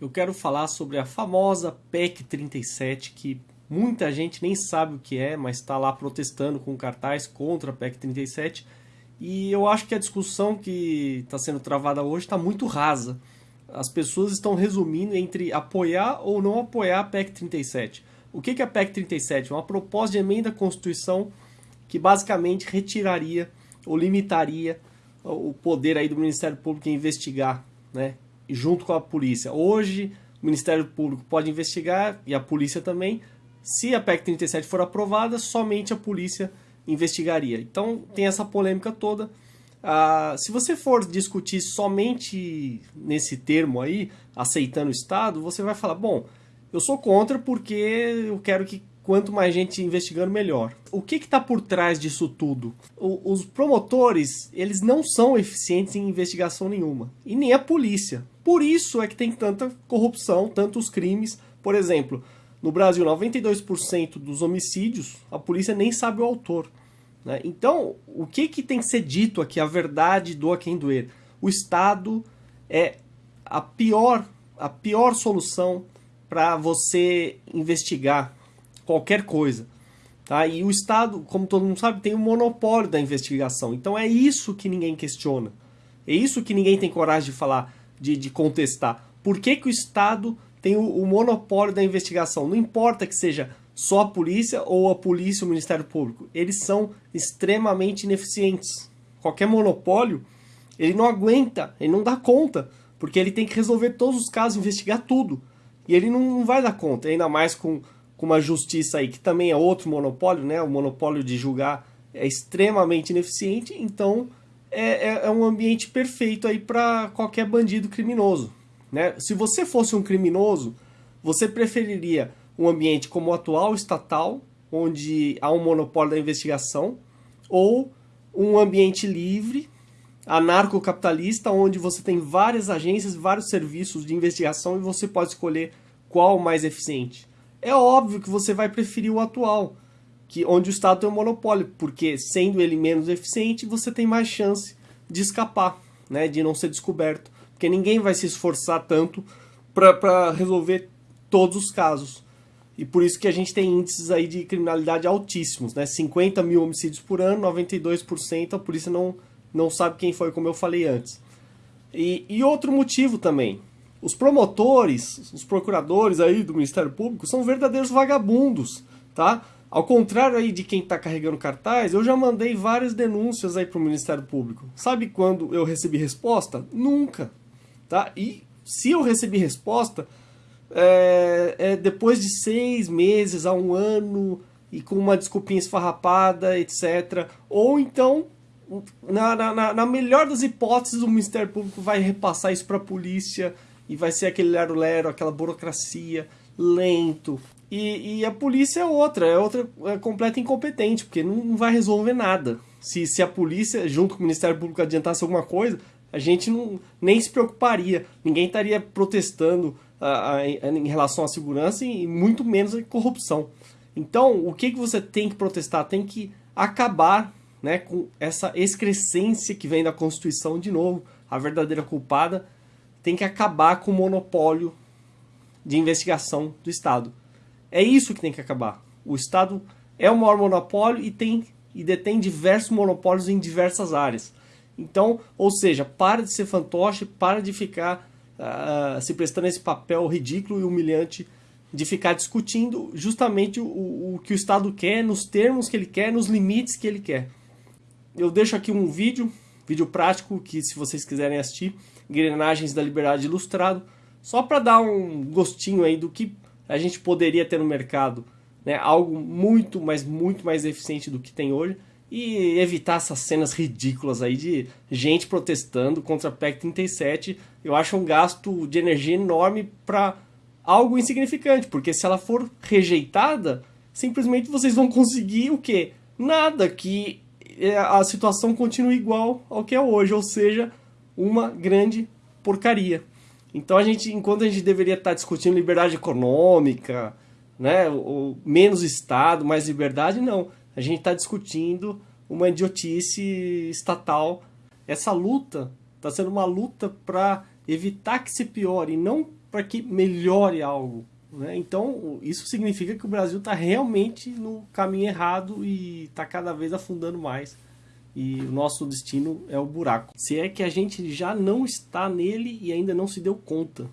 eu quero falar sobre a famosa PEC 37, que muita gente nem sabe o que é, mas está lá protestando com cartaz contra a PEC 37. E eu acho que a discussão que está sendo travada hoje está muito rasa. As pessoas estão resumindo entre apoiar ou não apoiar a PEC 37. O que é a PEC 37? Uma proposta de emenda à Constituição que basicamente retiraria ou limitaria o poder aí do Ministério Público em investigar né, junto com a polícia. Hoje, o Ministério Público pode investigar, e a polícia também. Se a PEC 37 for aprovada, somente a polícia investigaria. Então, tem essa polêmica toda. Ah, se você for discutir somente nesse termo aí, aceitando o Estado, você vai falar, bom, eu sou contra porque eu quero que quanto mais gente investigando, melhor. O que está por trás disso tudo? O, os promotores, eles não são eficientes em investigação nenhuma. E nem a polícia. Por isso é que tem tanta corrupção, tantos crimes. Por exemplo, no Brasil, 92% dos homicídios, a polícia nem sabe o autor. Né? Então, o que, que tem que ser dito aqui? A verdade do a quem doer. O Estado é a pior, a pior solução para você investigar qualquer coisa. Tá? E o Estado, como todo mundo sabe, tem o monopólio da investigação. Então é isso que ninguém questiona. É isso que ninguém tem coragem de falar, de, de contestar. Por que, que o Estado tem o, o, monopólio da investigação? Não importa que seja só a polícia ou a polícia ou o Ministério Público. Eles são extremamente ineficientes. Qualquer monopólio, ele não aguenta, ele não dá conta. Porque ele tem que resolver todos os casos, investigar tudo. E ele não, não vai dar conta, ainda mais com com uma justiça aí que também é outro monopólio, né? O monopólio de julgar é extremamente ineficiente, então é, é, é um ambiente perfeito aí para qualquer bandido criminoso, né? Se você fosse um criminoso, você preferiria um ambiente como o atual estatal, onde há um monopólio da investigação, ou um ambiente livre, anarcocapitalista, onde você tem várias agências, vários serviços de investigação e você pode escolher qual o mais eficiente é óbvio que você vai preferir o atual, que onde o Estado tem um monopólio, porque sendo ele menos eficiente, você tem mais chance de escapar, né, de não ser descoberto, porque ninguém vai se esforçar tanto para resolver todos os casos. E por isso que a gente tem índices aí de criminalidade altíssimos, né? 50 mil homicídios por ano, 92% a polícia não, não sabe quem foi, como eu falei antes. E, e outro motivo também, os promotores, os procuradores aí do Ministério Público são verdadeiros vagabundos, tá? Ao contrário aí de quem está carregando cartaz, eu já mandei várias denúncias aí para o Ministério Público. Sabe quando eu recebi resposta? Nunca, tá? E se eu recebi resposta, é, é depois de seis meses a um ano e com uma desculpinha esfarrapada, etc. Ou então, na, na, na melhor das hipóteses, o Ministério Público vai repassar isso para a polícia e vai ser aquele lero-lero, aquela burocracia, lento. E, e, a polícia é outra, é outra é completa incompetente, porque não, não, vai resolver nada. Se, se a polícia, junto com o Ministério Público, adiantasse alguma coisa, a gente não, nem se preocuparia. Ninguém estaria protestando a, a, em relação à segurança e muito menos a corrupção. Então, o que, que você tem que protestar? Tem que acabar né, com essa excrescência que vem da Constituição, de novo, a verdadeira culpada tem que acabar com o monopólio de investigação do Estado. É isso que tem que acabar. O Estado é o maior monopólio e tem e detém diversos monopólios em diversas áreas. Então, ou seja, para de ser fantoche, para de ficar uh, se prestando esse papel ridículo e humilhante de ficar discutindo justamente o, o que o Estado quer, nos termos que ele quer, nos limites que ele quer. Eu deixo aqui um vídeo vídeo prático que se vocês quiserem assistir, Engrenagens da Liberdade Ilustrado, só para dar um gostinho aí do que a gente poderia ter no mercado, né? Algo muito, mas muito mais eficiente do que tem hoje e evitar essas cenas ridículas aí de gente protestando contra a PEC 37. Eu acho um gasto de energia enorme para algo insignificante, porque se ela for rejeitada, simplesmente vocês vão conseguir o quê? Nada que é, a situação continua igual ao que é hoje, ou seja, uma grande porcaria. Então a gente, enquanto a gente deveria estar discutindo liberdade econômica, né, ou menos Estado, mais liberdade, não. A gente está discutindo uma idiotice estatal. Essa luta está sendo uma luta para evitar que se piore, não para que melhore algo. Né? Então, isso significa que o Brasil está realmente no caminho errado e está cada vez afundando mais. E o nosso destino é o buraco. Se é que a gente já não está nele e ainda não se deu conta.